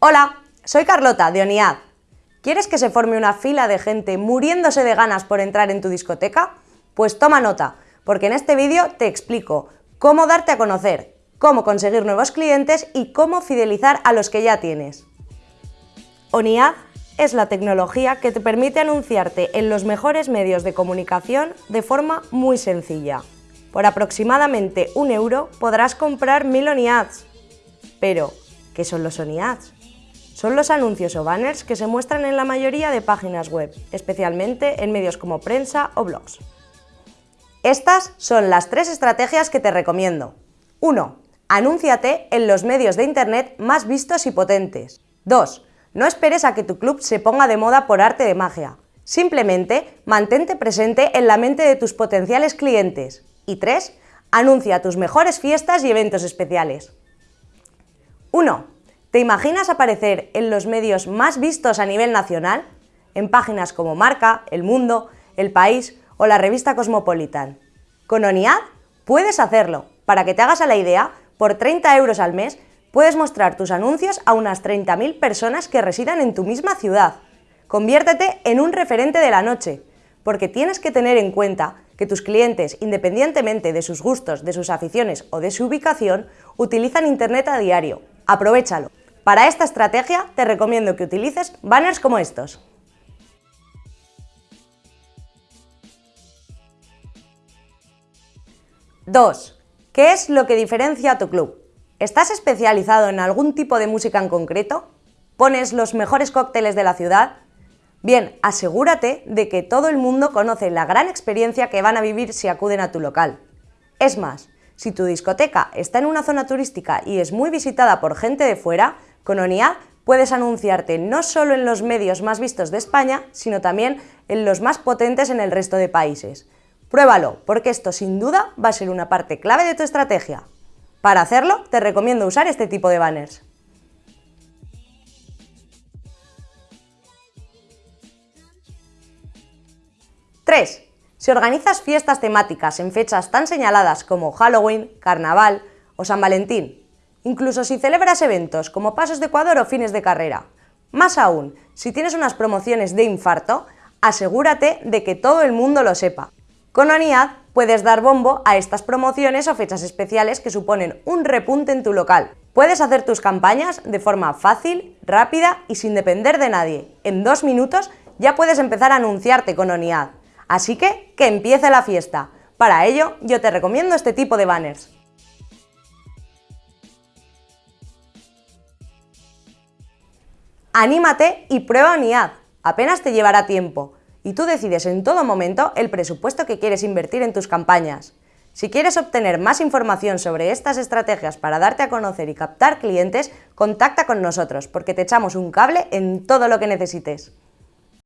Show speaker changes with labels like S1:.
S1: Hola, soy Carlota de ONIAD. ¿Quieres que se forme una fila de gente muriéndose de ganas por entrar en tu discoteca? Pues toma nota, porque en este vídeo te explico cómo darte a conocer, cómo conseguir nuevos clientes y cómo fidelizar a los que ya tienes. ONIAD es la tecnología que te permite anunciarte en los mejores medios de comunicación de forma muy sencilla. Por aproximadamente un euro podrás comprar mil ONIADs. Pero, ¿qué son los ONIADs? Son los anuncios o banners que se muestran en la mayoría de páginas web, especialmente en medios como prensa o blogs. Estas son las tres estrategias que te recomiendo. 1. Anúnciate en los medios de Internet más vistos y potentes. 2. No esperes a que tu club se ponga de moda por arte de magia. Simplemente mantente presente en la mente de tus potenciales clientes. Y 3. Anuncia tus mejores fiestas y eventos especiales. 1. ¿Te imaginas aparecer en los medios más vistos a nivel nacional? En páginas como Marca, El Mundo, El País o la revista Cosmopolitan. Con ONIAD puedes hacerlo. Para que te hagas a la idea, por 30 euros al mes puedes mostrar tus anuncios a unas 30.000 personas que residan en tu misma ciudad. Conviértete en un referente de la noche, porque tienes que tener en cuenta que tus clientes, independientemente de sus gustos, de sus aficiones o de su ubicación, utilizan Internet a diario. Aprovechalo. Para esta estrategia te recomiendo que utilices banners como estos. ¡2! ¿Qué es lo que diferencia a tu club? ¿Estás especializado en algún tipo de música en concreto? ¿Pones los mejores cócteles de la ciudad? Bien, asegúrate de que todo el mundo conoce la gran experiencia que van a vivir si acuden a tu local. Es más, si tu discoteca está en una zona turística y es muy visitada por gente de fuera, con ONIAD puedes anunciarte no solo en los medios más vistos de España, sino también en los más potentes en el resto de países. Pruébalo, porque esto sin duda va a ser una parte clave de tu estrategia. Para hacerlo, te recomiendo usar este tipo de banners. ¡3! Si organizas fiestas temáticas en fechas tan señaladas como Halloween, Carnaval o San Valentín, incluso si celebras eventos como pasos de Ecuador o fines de carrera. Más aún, si tienes unas promociones de infarto, asegúrate de que todo el mundo lo sepa. Con ONIAD puedes dar bombo a estas promociones o fechas especiales que suponen un repunte en tu local. Puedes hacer tus campañas de forma fácil, rápida y sin depender de nadie. En dos minutos ya puedes empezar a anunciarte con ONIAD. Así que, que empiece la fiesta. Para ello, yo te recomiendo este tipo de banners. Anímate y prueba ONIAD, apenas te llevará tiempo, y tú decides en todo momento el presupuesto que quieres invertir en tus campañas. Si quieres obtener más información sobre estas estrategias para darte a conocer y captar clientes, contacta con nosotros porque te echamos un cable en todo lo que necesites.